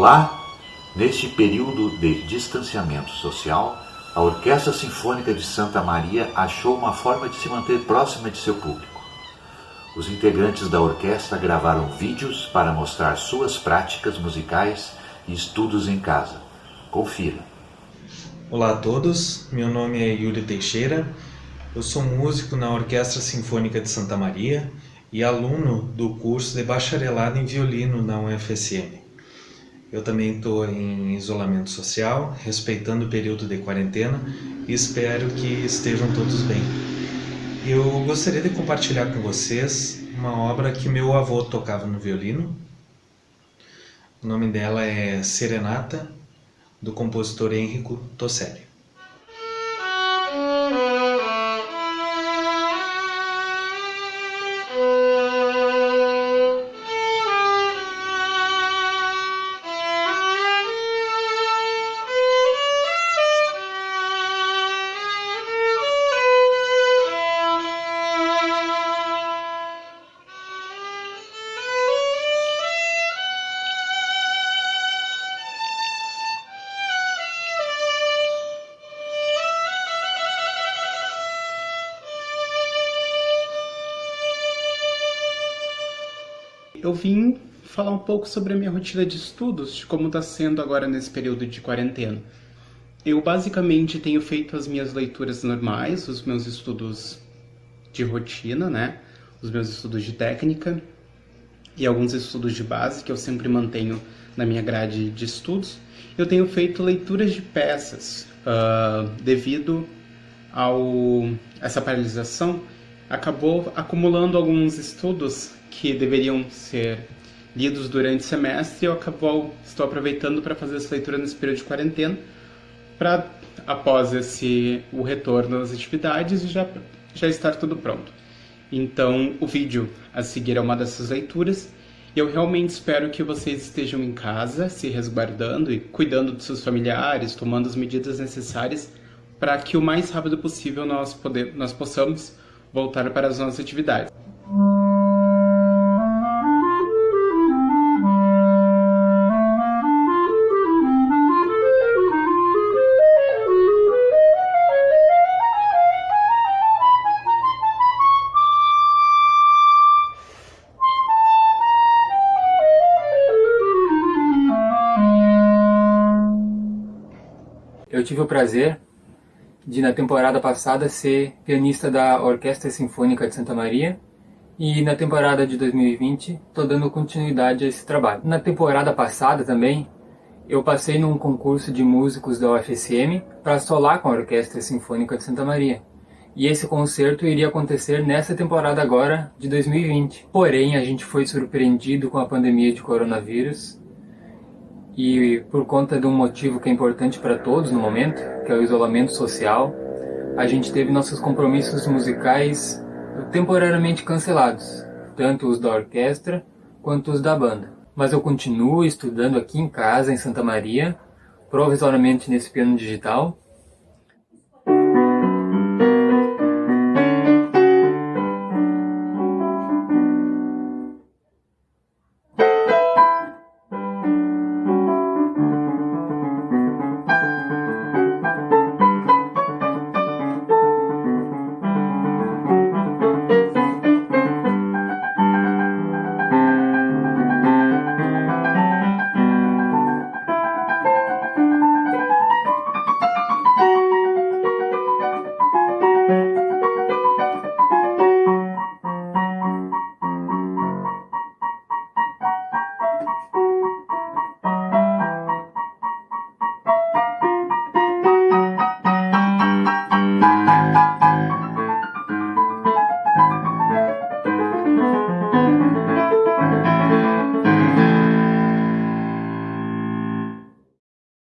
Olá! Neste período de distanciamento social, a Orquestra Sinfônica de Santa Maria achou uma forma de se manter próxima de seu público. Os integrantes da orquestra gravaram vídeos para mostrar suas práticas musicais e estudos em casa. Confira. Olá a todos, meu nome é Yuri Teixeira, eu sou músico na Orquestra Sinfônica de Santa Maria e aluno do curso de bacharelado em violino na UFSM. Eu também estou em isolamento social, respeitando o período de quarentena e espero que estejam todos bem. Eu gostaria de compartilhar com vocês uma obra que meu avô tocava no violino. O nome dela é Serenata, do compositor Henrico Tosselli. Eu vim falar um pouco sobre a minha rotina de estudos, de como está sendo agora nesse período de quarentena. Eu basicamente tenho feito as minhas leituras normais, os meus estudos de rotina, né? Os meus estudos de técnica e alguns estudos de base que eu sempre mantenho na minha grade de estudos. Eu tenho feito leituras de peças uh, devido ao essa paralisação acabou acumulando alguns estudos que deveriam ser lidos durante o semestre e eu acabou, estou aproveitando para fazer essa leitura nesse período de quarentena para após esse o retorno das atividades já já estar tudo pronto. Então, o vídeo a seguir é uma dessas leituras. E eu realmente espero que vocês estejam em casa, se resguardando e cuidando dos seus familiares, tomando as medidas necessárias para que o mais rápido possível nós, poder, nós possamos voltar para as nossas atividades. Eu tive o prazer de na temporada passada ser pianista da Orquestra Sinfônica de Santa Maria e na temporada de 2020 estou dando continuidade a esse trabalho. Na temporada passada também eu passei num concurso de músicos da UFSM para solar com a Orquestra Sinfônica de Santa Maria. E esse concerto iria acontecer nessa temporada agora de 2020. Porém, a gente foi surpreendido com a pandemia de coronavírus e por conta de um motivo que é importante para todos no momento, que é o isolamento social, a gente teve nossos compromissos musicais temporariamente cancelados, tanto os da orquestra quanto os da banda. Mas eu continuo estudando aqui em casa, em Santa Maria, provisoriamente nesse piano digital,